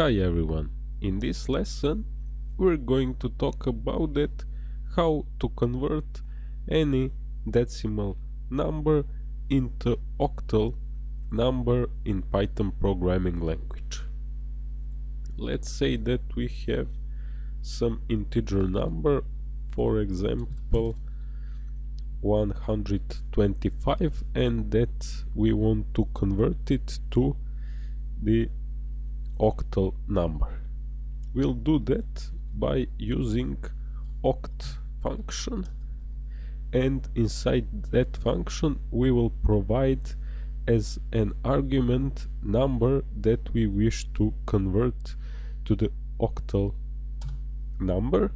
Hi everyone, in this lesson we're going to talk about it, how to convert any decimal number into octal number in Python programming language. Let's say that we have some integer number, for example 125 and that we want to convert it to the octal number. We'll do that by using oct function and inside that function we will provide as an argument number that we wish to convert to the octal number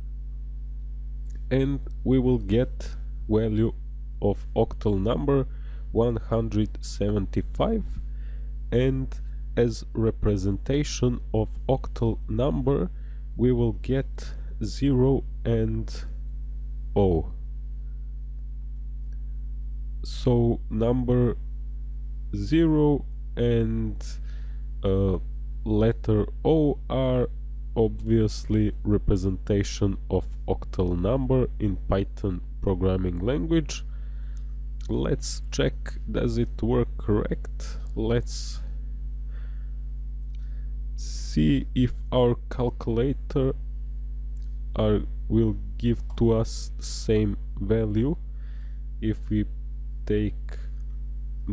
and we will get value of octal number 175 and as representation of octal number we will get 0 and O. So number 0 and uh, letter O are obviously representation of octal number in Python programming language. Let's check does it work correct. Let's see if our calculator are, will give to us the same value. If we take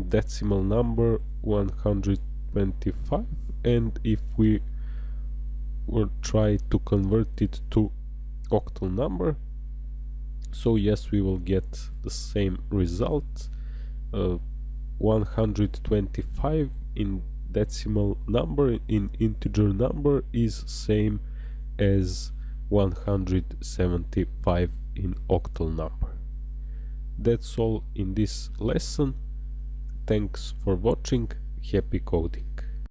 decimal number 125 and if we will try to convert it to octal number so yes we will get the same result uh, 125 in decimal number in integer number is same as 175 in octal number. That's all in this lesson. Thanks for watching. Happy coding.